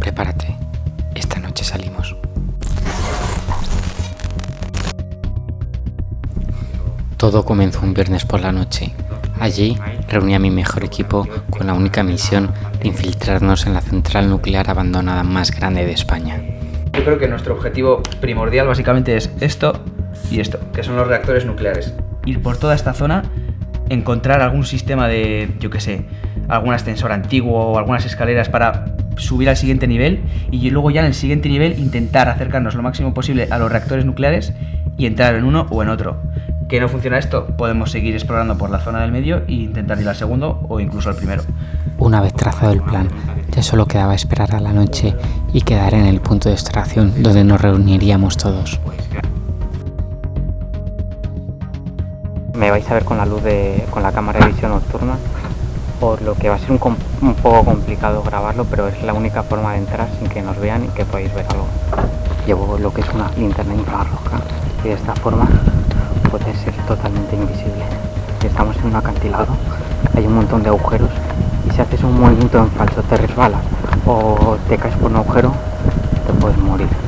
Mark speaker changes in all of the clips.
Speaker 1: Prepárate, esta noche salimos. Todo comenzó un viernes por la noche. Allí reuní a mi mejor equipo con la única misión de infiltrarnos en la central nuclear abandonada más grande de España.
Speaker 2: Yo creo que nuestro objetivo primordial básicamente es esto y esto, que son los reactores nucleares. Ir por toda esta zona, encontrar algún sistema de, yo qué sé, algún ascensor antiguo o algunas escaleras para subir al siguiente nivel y luego ya en el siguiente nivel intentar acercarnos lo máximo posible a los reactores nucleares y entrar en uno o en otro. ¿Que no funciona esto? Podemos seguir explorando por la zona del medio e intentar ir al segundo o incluso al primero.
Speaker 1: Una vez trazado el plan, ya solo quedaba esperar a la noche y quedar en el punto de extracción donde nos reuniríamos todos. Me vais a ver con la luz de con la cámara de visión nocturna por lo que va a ser un, poco complicado grabarlo, pero es la única forma de entrar sin que nos vean y que podáis ver algo. Llevo lo que es una linterna infrarroja y de esta forma puede ser totalmente invisible. Estamos en un acantilado, hay un montón de agujeros y si haces un movimiento en falso te resbalas o te caes por un agujero, te puedes morir.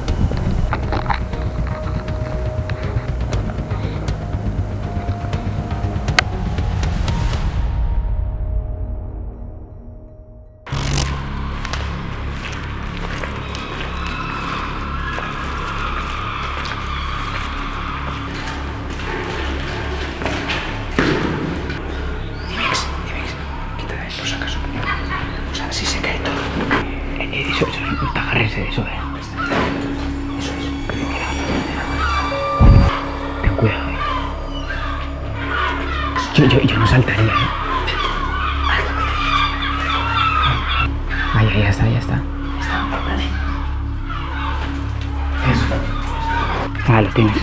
Speaker 1: Ya está, ya está. Ah, lo tienes.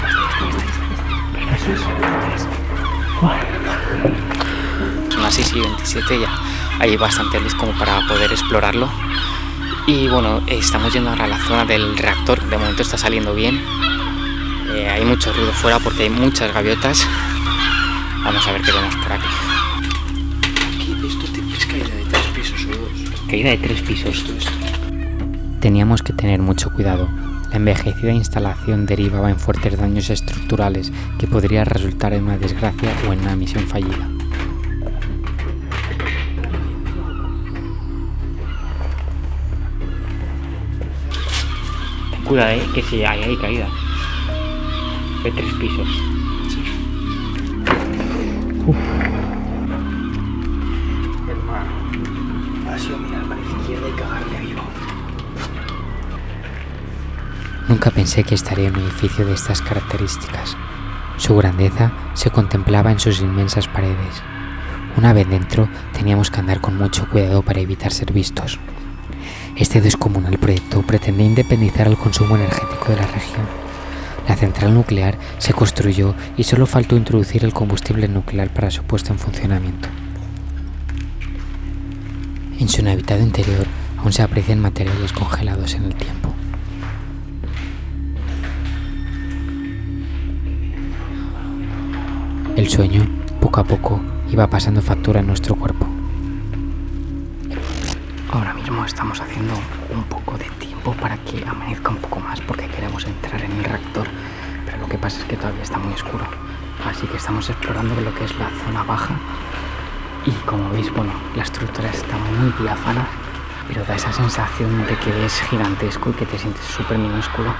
Speaker 1: Son las 6 y 27 ya. Hay bastante luz como para poder explorarlo. Y bueno, estamos yendo ahora a la zona del reactor, de momento está saliendo bien. Eh, hay mucho ruido fuera porque hay muchas gaviotas. Vamos a ver qué vemos por. Aquí
Speaker 3: Caída de tres pisos.
Speaker 1: Teníamos que tener mucho cuidado. La envejecida instalación derivaba en fuertes daños estructurales que podría resultar en una desgracia o en una misión fallida. Cuidado, eh, que si hay, hay caída. De tres pisos.
Speaker 3: Uf. Sido mirar para vivo.
Speaker 1: Nunca pensé que estaría en un edificio de estas características. Su grandeza se contemplaba en sus inmensas paredes. Una vez dentro teníamos que andar con mucho cuidado para evitar ser vistos. Este descomunal proyecto pretende independizar el consumo energético de la región. La central nuclear se construyó y solo faltó introducir el combustible nuclear para su puesta en funcionamiento. En su inhabitado interior aún se aprecian materiales congelados en el tiempo. El sueño, poco a poco, iba pasando factura en nuestro cuerpo. Ahora mismo estamos haciendo un poco de tiempo para que amanezca un poco más porque queremos entrar en el reactor, pero lo que pasa es que todavía está muy oscuro. Así que estamos explorando lo que es la zona baja y como veis, bueno, la estructura está muy diáfana, pero da esa sensación de que es gigantesco y que te sientes súper minúsculo.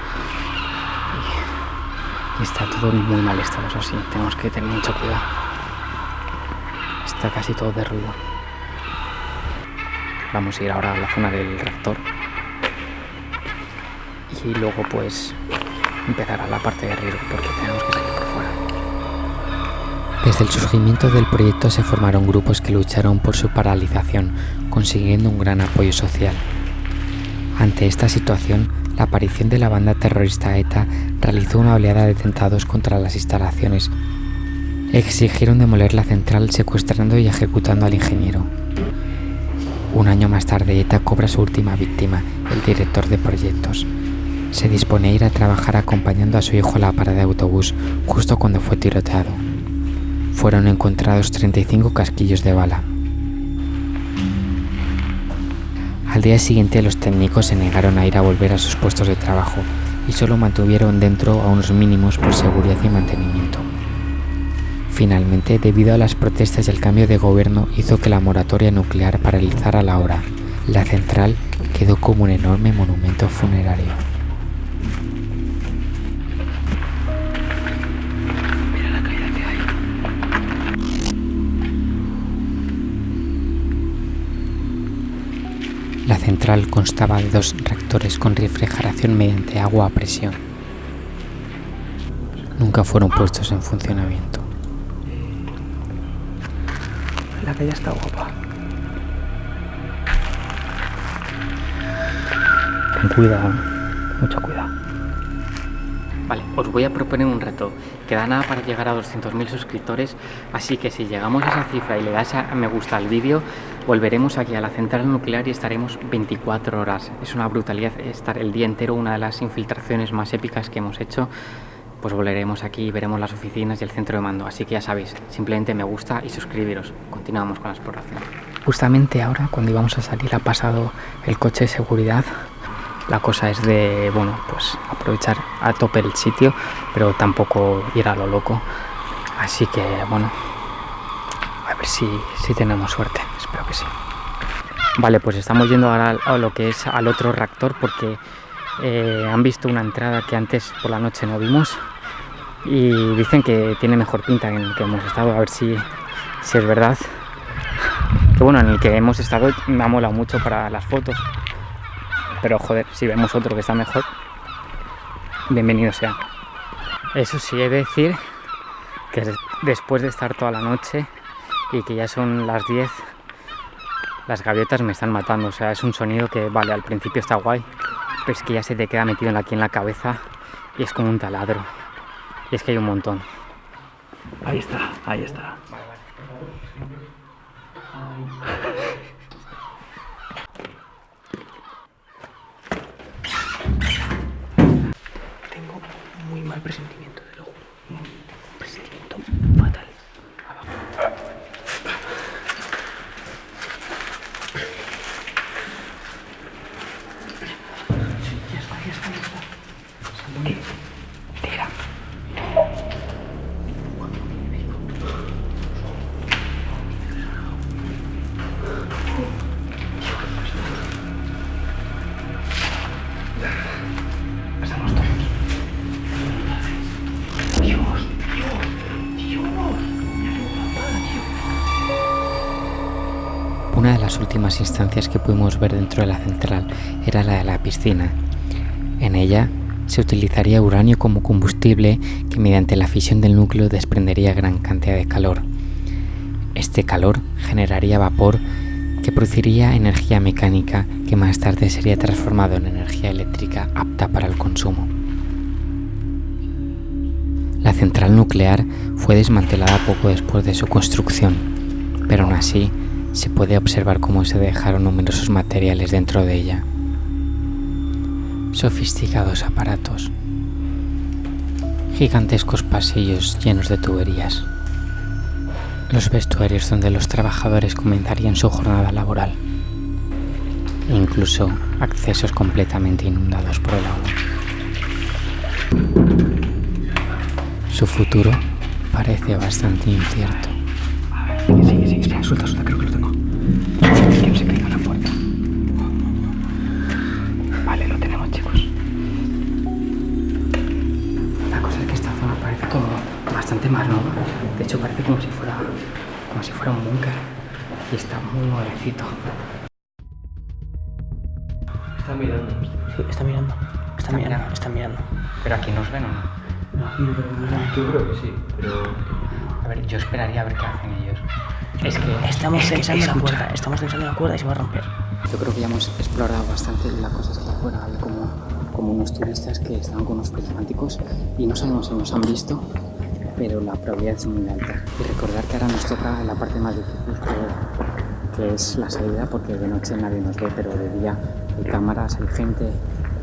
Speaker 1: Y está todo muy mal estado, eso sí, tenemos que tener mucho cuidado. Está casi todo derruido. Vamos a ir ahora a la zona del reactor. Y luego pues empezar a la parte de riesgo porque tenemos que salir. Desde el surgimiento del proyecto se formaron grupos que lucharon por su paralización, consiguiendo un gran apoyo social. Ante esta situación, la aparición de la banda terrorista ETA realizó una oleada de atentados contra las instalaciones. Exigieron demoler la central secuestrando y ejecutando al ingeniero. Un año más tarde, ETA cobra su última víctima, el director de proyectos. Se dispone a ir a trabajar acompañando a su hijo a la parada de autobús justo cuando fue tiroteado. Fueron encontrados 35 casquillos de bala. Al día siguiente los técnicos se negaron a ir a volver a sus puestos de trabajo y solo mantuvieron dentro a unos mínimos por seguridad y mantenimiento. Finalmente, debido a las protestas y el cambio de gobierno, hizo que la moratoria nuclear paralizara la hora. La central quedó como un enorme monumento funerario.
Speaker 3: La
Speaker 1: central constaba de dos reactores con refrigeración mediante agua a presión. Nunca fueron puestos en funcionamiento.
Speaker 3: La caída está guapa. Ten cuidado, mucho cuidado.
Speaker 4: Vale, os voy a proponer un reto. Queda nada para llegar a 200.000 suscriptores, así que si llegamos a esa cifra y le das a me gusta al vídeo, volveremos aquí a la central nuclear y estaremos 24 horas. Es una brutalidad estar el día entero, una de las infiltraciones más épicas que hemos hecho. Pues volveremos aquí y veremos las oficinas y el centro de mando. Así que ya sabéis, simplemente me gusta y suscribiros. Continuamos con la exploración.
Speaker 2: Justamente ahora, cuando íbamos a salir, ha pasado el coche de seguridad. La cosa es de, bueno, pues aprovechar a tope el sitio, pero tampoco ir a lo loco. Así que, bueno, a ver si, si tenemos suerte. Espero que sí. Vale, pues estamos yendo ahora a lo que es al otro reactor porque eh, han visto una entrada que antes por la noche no vimos y dicen que tiene mejor pinta en el que hemos estado, a ver si, si es verdad. Que bueno, en el que hemos estado me ha molado mucho para las fotos. Pero joder, si vemos otro que está mejor, bienvenido sea. Eso sí, he de decir que des- después de estar toda la noche y que ya son las 10, las gaviotas me están matando. O sea, es un sonido que, vale, al principio está guay, pero es que ya se te queda metido aquí en la cabeza y es como un taladro. Y es que hay un montón.
Speaker 3: Ahí está, ahí está.
Speaker 1: Las últimas instancias que pudimos ver dentro de la central era la de la piscina. En ella se utilizaría uranio como combustible que mediante la fisión del núcleo desprendería gran cantidad de calor. Este calor generaría vapor que produciría energía mecánica que más tarde sería transformado en energía eléctrica apta para el consumo. La central nuclear fue desmantelada poco después de su construcción, pero aún así se puede observar cómo se dejaron numerosos materiales dentro de ella. Sofisticados aparatos, gigantescos pasillos llenos de tuberías, los vestuarios donde los trabajadores comenzarían su jornada laboral, e incluso accesos completamente inundados por el agua. Su futuro parece bastante incierto.
Speaker 3: Sigue, sigue, sigue. Suelta, suelta, creo
Speaker 2: bastante más. De hecho, parece como si fuera, como si fuera un búnker. Y está muy nuevecito.
Speaker 3: Está mirando. Sí, está mirando. Está, mirando, está mirando.
Speaker 2: Pero aquí nos ven o no.
Speaker 3: Yo creo que sí, pero.
Speaker 2: A ver, yo esperaría a ver qué hacen ellos. Es que
Speaker 3: Estamos
Speaker 2: es que
Speaker 3: tensando la cuerda. Estamos tensando la cuerda y se va a romper.
Speaker 2: Yo creo que ya hemos explorado bastante la cosa es que afuera había como, como unos turistas que estaban con unos prismáticos y no sabemos si nos han visto, pero la probabilidad es muy alta. Y recordar que ahora nos toca la parte más difícil que, es la salida porque de noche nadie nos ve, pero de día hay cámaras, hay gente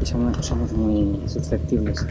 Speaker 2: y somos muy susceptibles.